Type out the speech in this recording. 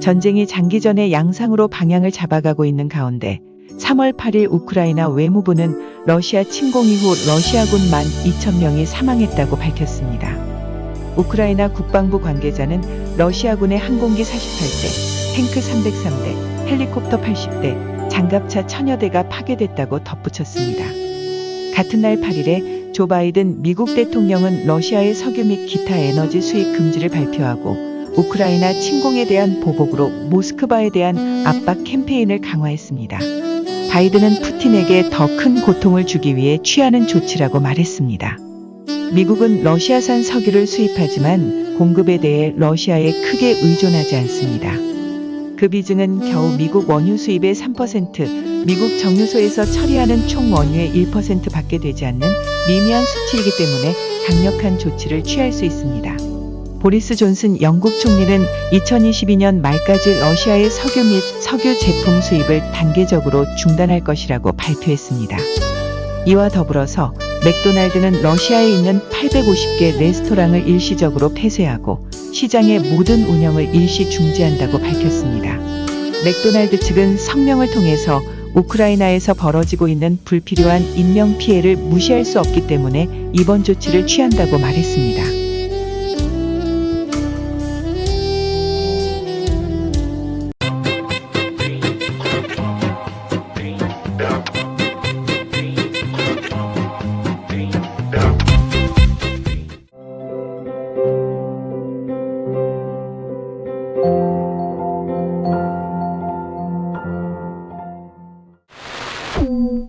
전쟁이 장기전의 양상으로 방향을 잡아가고 있는 가운데 3월 8일 우크라이나 외무부는 러시아 침공 이후 러시아군 12,000명이 사망했다고 밝혔습니다. 우크라이나 국방부 관계자는 러시아군의 항공기 48대, 탱크 303대, 헬리콥터 80대, 장갑차 1000여 대가 파괴됐다고 덧붙였습니다. 같은 날 8일에 조 바이든 미국 대통령은 러시아의 석유 및 기타 에너지 수입 금지를 발표하고 우크라이나 침공에 대한 보복으로 모스크바에 대한 압박 캠페인을 강화했습니다. 바이든은 푸틴에게 더 큰 고통을 주기 위해 취하는 조치라고 말했습니다. 미국은 러시아산 석유를 수입하지만 공급에 대해 러시아에 크게 의존하지 않습니다. 그 비중은 겨우 미국 원유 수입의 3%, 미국 정유소에서 처리하는 총 원유의 1% 밖에 되지 않는 미미한 수치이기 때문에 강력한 조치를 취할 수 있습니다. 보리스 존슨 영국 총리는 2022년 말까지 러시아의 석유 및 석유 제품 수입을 단계적으로 중단할 것이라고 발표했습니다. 이와 더불어서 맥도날드는 러시아에 있는 850개 레스토랑을 일시적으로 폐쇄하고 시장의 모든 운영을 일시 중지한다고 밝혔습니다. 맥도날드 측은 성명을 통해서 우크라이나에서 벌어지고 있는 불필요한 인명 피해를 무시할 수 없기 때문에 이번 조치를 취한다고 말했습니다. Ooh. Mm -hmm.